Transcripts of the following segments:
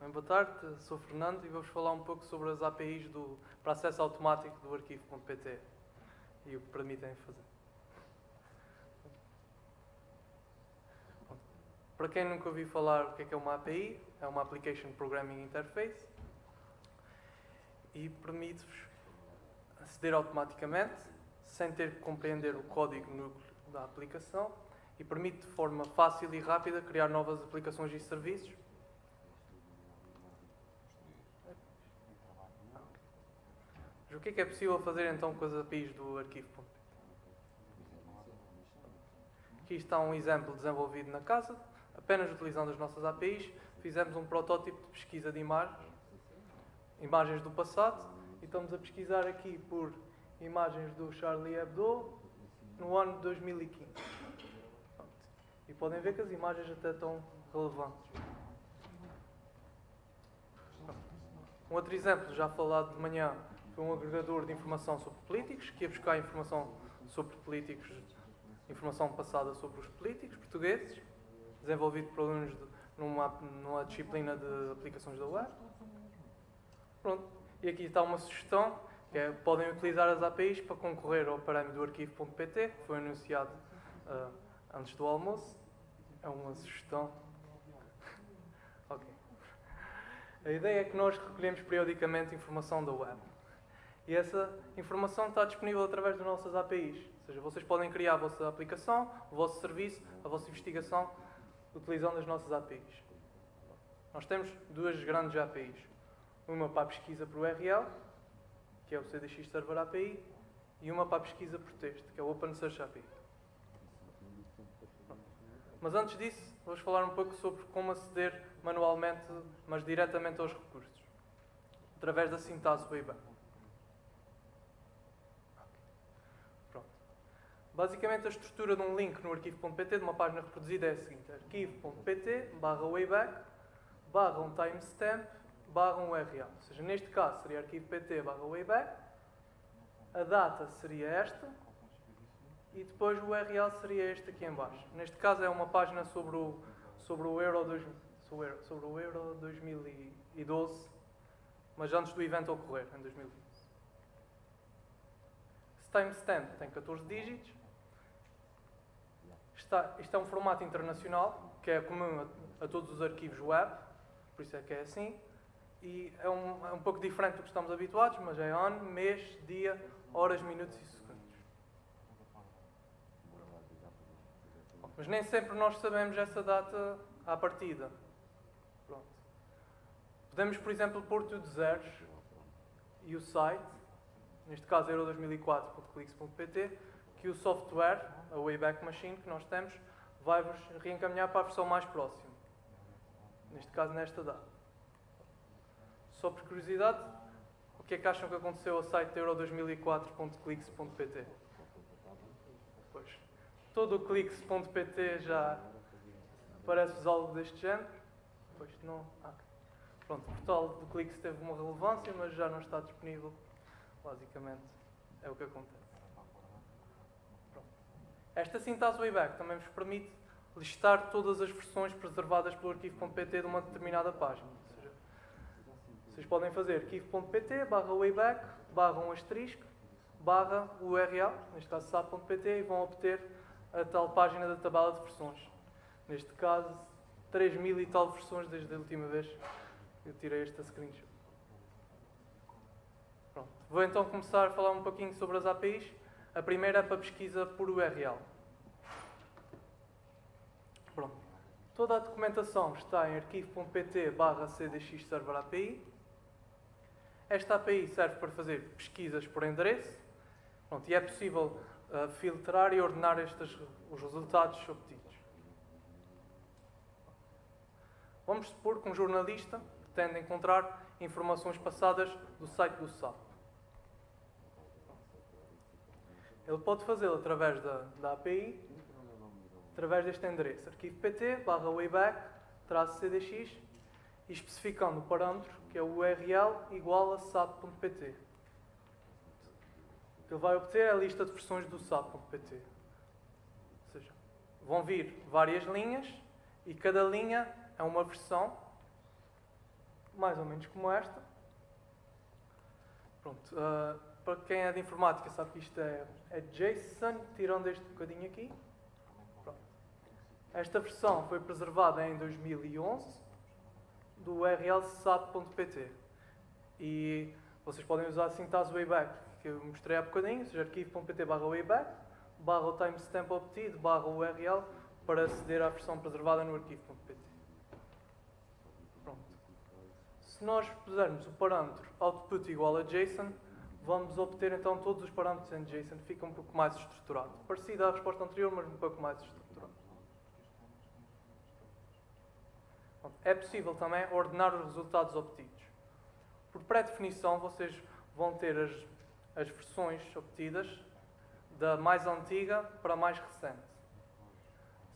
Bem, boa tarde, sou Fernando e vou-vos falar um pouco sobre as APIs do, para acesso automático do arquivo.pt e o que permitem fazer. Para quem nunca ouviu falar o que é, que é uma API, é uma Application Programming Interface e permite-vos aceder automaticamente sem ter que compreender o código núcleo da aplicação e permite de forma fácil e rápida criar novas aplicações e serviços Mas o que é que é possível fazer então com as APIs do arquivo.pt? Aqui está um exemplo desenvolvido na casa, apenas utilizando as nossas APIs, fizemos um protótipo de pesquisa de imagens, imagens do passado, e estamos a pesquisar aqui por imagens do Charlie Hebdo no ano de 2015. E podem ver que as imagens até estão relevantes. Um outro exemplo, já falado de manhã, foi um agregador de informação sobre políticos, que ia buscar informação sobre políticos, informação passada sobre os políticos portugueses, desenvolvido por alunos de, numa, numa disciplina de aplicações da web. Pronto. E aqui está uma sugestão, que é, podem utilizar as APIs para concorrer ao parâmetro do arquivo.pt, que foi anunciado uh, antes do almoço. É uma sugestão. ok. A ideia é que nós recolhemos periodicamente informação da web. E essa informação está disponível através das nossas APIs. Ou seja, vocês podem criar a vossa aplicação, o vosso serviço, a vossa investigação, utilizando as nossas APIs. Nós temos duas grandes APIs. Uma para a pesquisa por URL, que é o CDX Server API, e uma para a pesquisa por texto, que é o OpenSearch API. Mas antes disso, vamos falar um pouco sobre como aceder manualmente, mas diretamente aos recursos, através da sintaxe Wayback. Basicamente, a estrutura de um link no arquivo.pt, de uma página reproduzida, é a seguinte: arquivo.pt barra wayback barra um timestamp barra um URL. Ou seja, neste caso seria arquivo.pt barra wayback, a data seria esta e depois o URL seria este aqui em baixo. Neste caso é uma página sobre o, sobre o, Euro, dois, sobre o Euro 2012, mas antes do evento ocorrer, em 2015. Esse timestamp tem 14 dígitos Está, isto é um formato internacional, que é comum a, a, todos os arquivos web, por isso é que é assim. E é um, é um pouco diferente do que estamos habituados, mas é ano, mês, dia, horas, minutos e segundos. Mas nem sempre nós sabemos essa data à partida. Pronto. Podemos, por exemplo, pôr tudo zeros e o site, neste caso euro2004.clix.pt, que o software, a Wayback Machine que nós temos, vai-vos reencaminhar para a versão mais próxima. Neste caso, nesta data. Só por curiosidade, o que é que acham que aconteceu ao site euro2004.clix.pt? Pois, todo o clix.pt já parece-vos algo deste género? Pois não. Ah, pronto, o portal do Clix teve uma relevância, mas já não está disponível. Basicamente, é o que acontece. Esta sintaxe Wayback também vos permite listar todas as versões preservadas pelo arquivo.pt de uma determinada página. Seja, vocês podem fazer arquivo.pt barra wayback barra um asterisco barra URL, neste caso sap.pt, e vão obter a tal página da tabela de versões. Neste caso, 3 mil e tal versões desde a última vez que eu tirei esta screenshot. Pronto. Vou então começar a falar um pouquinho sobre as APIs. A primeira é para pesquisa por URL. Pronto. Toda a documentação está em arquivo.pt barra cdx server API. Esta API serve para fazer pesquisas por endereço Pronto, e é possível uh, filtrar e ordenar estes, os resultados obtidos. Vamos supor que um jornalista pretende encontrar informações passadas do site do SAP. Ele pode fazê-lo através da, da API, através deste endereço, arquivo pt, barra wayback, traço cdx, e especificando o parâmetro, que é o URL igual a sap.pt. Ele vai obter a lista de versões do sap.pt. Ou seja, vão vir várias linhas e cada linha é uma versão mais ou menos como esta. Pronto, uh, para quem é de informática sabe que isto é, é JSON, tirando este bocadinho aqui. Pronto. Esta versão foi preservada em 2011 do URL sap.pt e vocês podem usar a sintaxe Wayback que eu mostrei há bocadinho, ou seja, arquivo.pt barra Wayback barra timestamp obtido barra URL para aceder à versão preservada no arquivo.pt. Pronto. Se nós pusermos o parâmetro output igual a JSON, vamos obter então todos os parâmetros em JSON, fica um pouco mais estruturado. Parecido à resposta anterior, mas um pouco mais estruturado. É possível também ordenar os resultados obtidos. Por pré-definição, vocês vão ter as, as versões obtidas da mais antiga para a mais recente.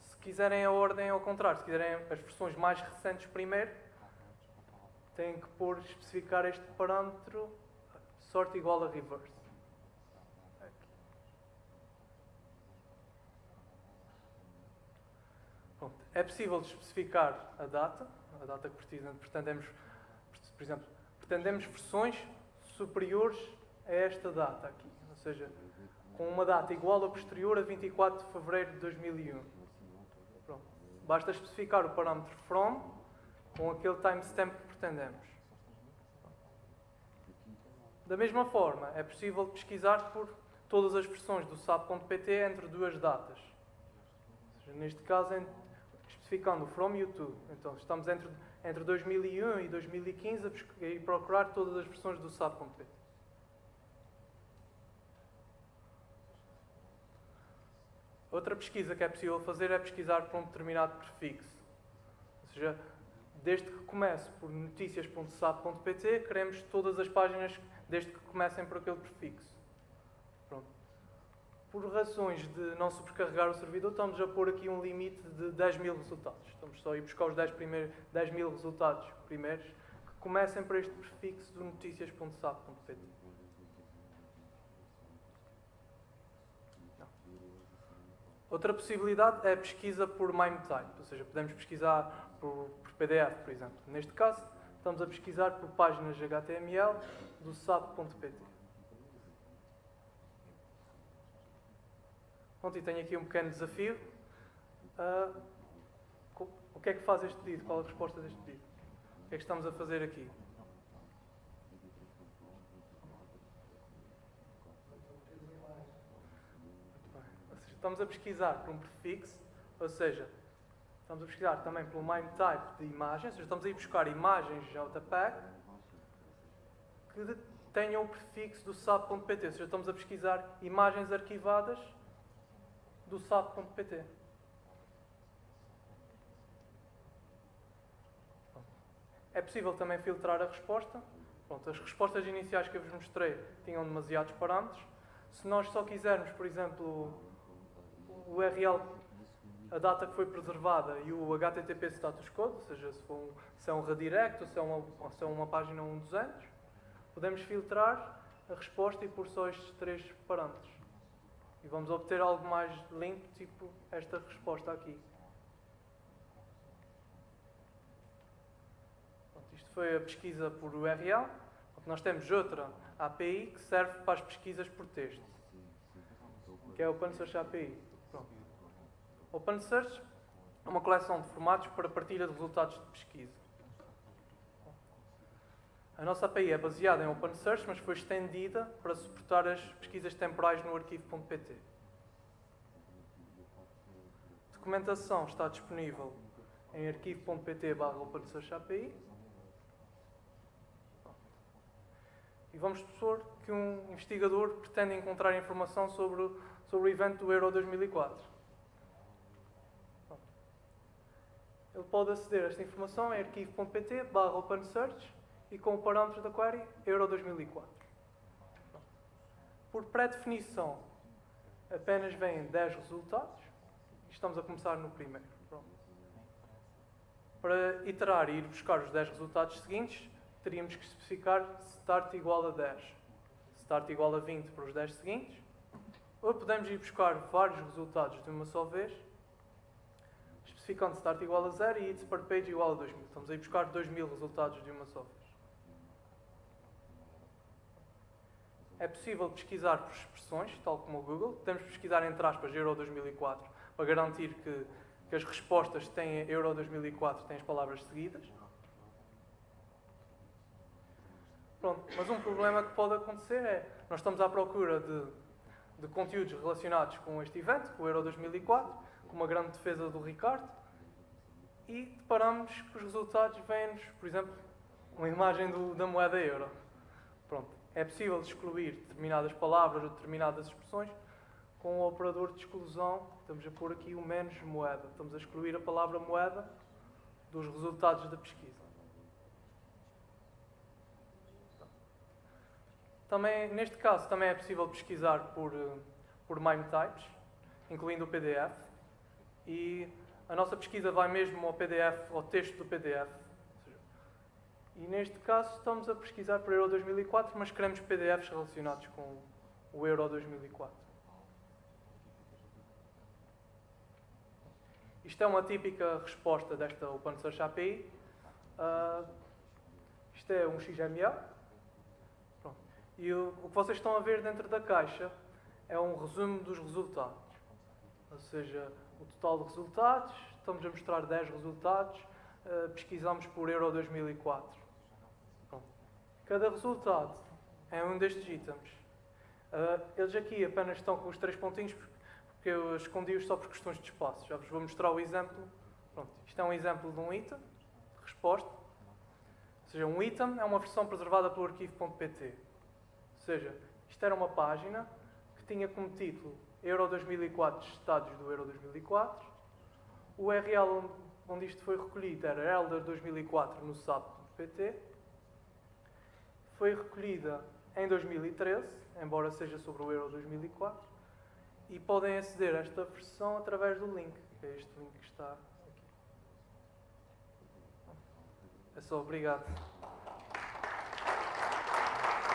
Se quiserem a ordem ao contrário, se quiserem as versões mais recentes primeiro, têm que pôr, especificar este parâmetro sort igual a reverse. É possível especificar a data, a data que pretendemos, por exemplo, pretendemos versões superiores a esta data aqui, ou seja, com uma data igual ou posterior a 24 de fevereiro de 2001. Pronto. Basta especificar o parâmetro from com aquele timestamp que pretendemos. Da mesma forma, é possível pesquisar por todas as versões do SAP.pt entre duas datas. Seja, neste caso, especificando from YouTube. Então, estamos entre, entre 2001 e 2015 a, a procurar todas as versões do SAP.pt. Outra pesquisa que é possível fazer é pesquisar por um determinado prefixo. Ou seja, desde que comece por notícias.sap.pt, queremos todas as páginas desde que comecem por aquele prefixo. Pronto. Por razões de não sobrecarregar o servidor, estamos a pôr aqui um limite de 10 mil resultados. Estamos só a ir buscar os 10, primeiros, 10 mil resultados primeiros que comecem por este prefixo do notícias.sap.pt. Outra possibilidade é a pesquisa por MIME type, ou seja, podemos pesquisar por, por PDF, por exemplo. Neste caso, estamos a pesquisar por páginas HTML do SAP.pt. Pronto, e tenho aqui um pequeno desafio. Uh, o que é que faz este pedido? Qual a resposta deste pedido? O que é que estamos a fazer aqui? Estamos a pesquisar por um prefixo, ou seja, estamos a pesquisar também pelo MIME type de imagens, seja, estamos a ir buscar imagens JPEG que tenham o prefixo do SAP.pt, ou seja, estamos a pesquisar imagens arquivadas do SAP.pt. É possível também filtrar a resposta. Pronto, as respostas iniciais que eu vos mostrei tinham demasiados parâmetros. Se nós só quisermos, por exemplo, o URL, a data que foi preservada e o HTTP status code, ou seja, se, um, se é um redirect ou se é uma, se é uma página 1 dos anos, podemos filtrar a resposta e pôr só estes três parâmetros. E vamos obter algo mais limpo, tipo esta resposta aqui. Pronto, isto foi a pesquisa por URL. Nós temos outra API que serve para as pesquisas por texto, que é o OpenSearch API. Pronto. OpenSearch é uma coleção de formatos para partilha de resultados de pesquisa. A nossa API é baseada em OpenSearch, mas foi estendida para suportar as pesquisas temporais no arquivo.pt. A documentação está disponível em arquivo.pt OpenSearchAPI. E vamos supor que um investigador pretende encontrar informação sobre sobre o evento do Euro 2004. Ele pode aceder a esta informação em arquivo.pt barra OpenSearch e com o parâmetro da query Euro 2004. Por pré-definição, apenas vêm 10 resultados e estamos a começar no primeiro. Pronto. Para iterar e ir buscar os 10 resultados seguintes, teríamos que especificar start igual a 10, start igual a 20 para os 10 seguintes ou podemos ir buscar vários resultados de uma só vez, especificando start igual a 0 e its per page igual a 2000. Estamos aí buscar 2000 resultados de uma só vez. É possível pesquisar por expressões, tal como o Google. Podemos pesquisar entre aspas Euro 2004 para garantir que, que as respostas têm Euro 2004 têm as palavras seguidas. Pronto, mas um problema que pode acontecer é nós estamos à procura de, de conteúdos relacionados com este evento, com o Euro 2004, com uma grande defesa do Ricardo, e deparamos que os resultados vêm-nos, por exemplo, uma imagem do, da moeda euro. Pronto, é possível excluir determinadas palavras ou determinadas expressões com o operador de exclusão. Estamos a pôr aqui o menos moeda. Estamos a excluir a palavra moeda dos resultados da pesquisa. Também, neste caso, também é possível pesquisar por, eh, por MIME types, incluindo o PDF. E a nossa pesquisa vai mesmo ao PDF, ao texto do PDF. E neste caso estamos a pesquisar por Euro 2004, mas queremos PDFs relacionados com o Euro 2004. Isto é uma típica resposta desta OpenSearch API. Uh, isto é um XML. E o, o que vocês estão a ver dentro da caixa é um resumo dos resultados. Ou seja, o total de resultados, estamos a mostrar 10 resultados, uh, pesquisamos por Euro 2004. Pronto. Cada resultado é um destes itens. Uh, eles aqui apenas estão com os três pontinhos porque eu escondi-os só por questões de espaço. Já vos vou mostrar o exemplo. Pronto, isto é um exemplo de um item, resposta. Ou seja, um item é uma versão preservada pelo arquivo.pt. Ou seja, isto era uma página que tinha como título Euro 2004, estados do Euro 2004. O URL onde isto foi recolhido era Elder 2004 no SAP.pt. Foi recolhida em 2013, embora seja sobre o Euro 2004 e podem aceder a esta versão através do link, que é este link que está aqui. É só, obrigado.